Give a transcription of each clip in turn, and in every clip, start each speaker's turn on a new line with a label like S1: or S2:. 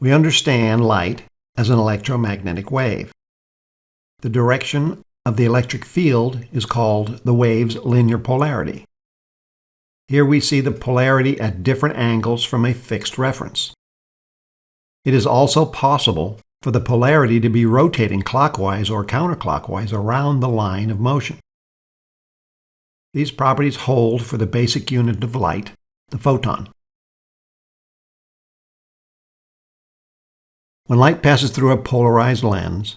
S1: We understand light as an electromagnetic wave. The direction of the electric field is called the wave's linear polarity. Here we see the polarity at different angles from a fixed reference. It is also possible for the polarity to be rotating clockwise or counterclockwise around the line of motion. These properties hold for the basic unit of light, the photon. When light passes through a polarized lens,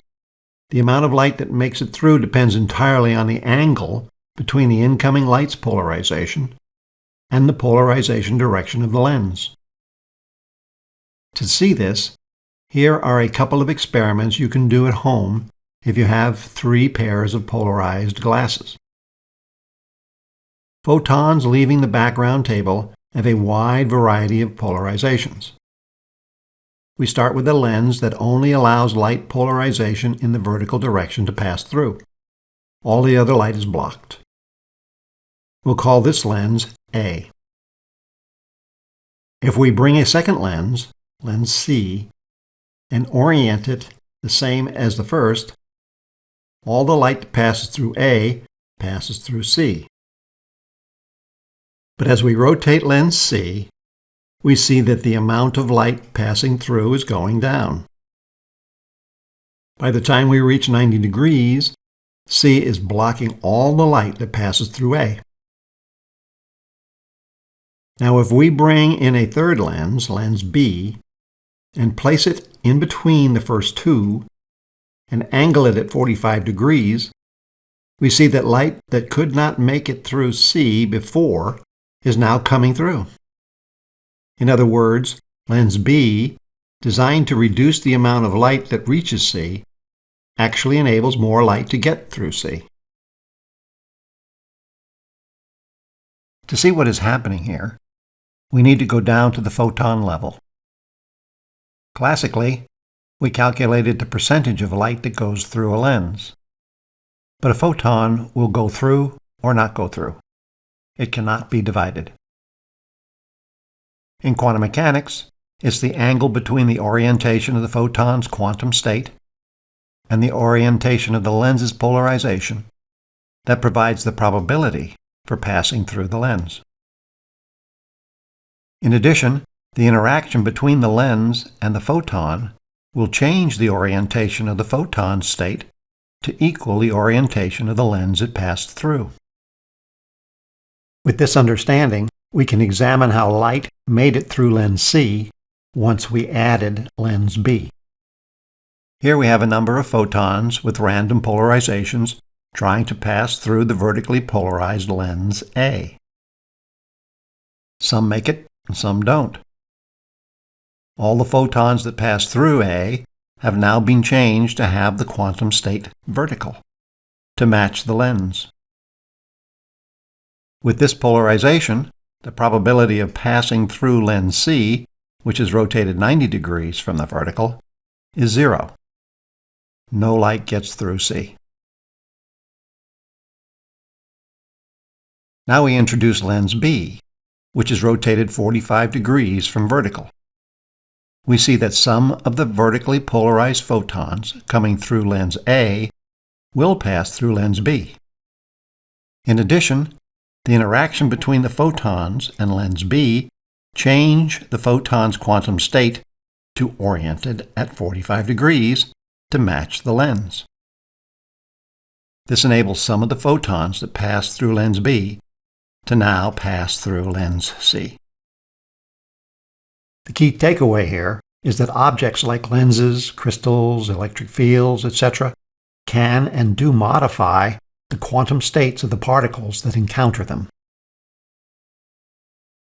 S1: the amount of light that makes it through depends entirely on the angle between the incoming light's polarization and the polarization direction of the lens. To see this, here are a couple of experiments you can do at home if you have three pairs of polarized glasses. Photons leaving the background table have a wide variety of polarizations. We start with a lens that only allows light polarization in the vertical direction to pass through. All the other light is blocked. We'll call this lens A. If we bring a second lens, lens C, and orient it the same as the first, all the light that passes through A passes through C. But as we rotate lens C, we see that the amount of light passing through is going down. By the time we reach 90 degrees, C is blocking all the light that passes through A. Now if we bring in a third lens, lens B, and place it in between the first two, and angle it at 45 degrees, we see that light that could not make it through C before is now coming through. In other words, lens B, designed to reduce the amount of light that reaches C, actually enables more light to get through C. To see what is happening here, we need to go down to the photon level. Classically, we calculated the percentage of light that goes through a lens. But a photon will go through or not go through. It cannot be divided. In quantum mechanics, it's the angle between the orientation of the photon's quantum state and the orientation of the lens's polarization that provides the probability for passing through the lens. In addition, the interaction between the lens and the photon will change the orientation of the photon's state to equal the orientation of the lens it passed through. With this understanding, we can examine how light made it through lens C once we added lens B. Here we have a number of photons with random polarizations trying to pass through the vertically polarized lens A. Some make it, and some don't. All the photons that pass through A have now been changed to have the quantum state vertical, to match the lens. With this polarization, the probability of passing through lens C, which is rotated 90 degrees from the vertical, is zero. No light gets through C. Now we introduce lens B, which is rotated 45 degrees from vertical. We see that some of the vertically polarized photons coming through lens A will pass through lens B. In addition, the interaction between the photons and lens B change the photon's quantum state to oriented at 45 degrees to match the lens. This enables some of the photons that pass through lens B to now pass through lens C. The key takeaway here is that objects like lenses, crystals, electric fields, etc. can and do modify the quantum states of the particles that encounter them.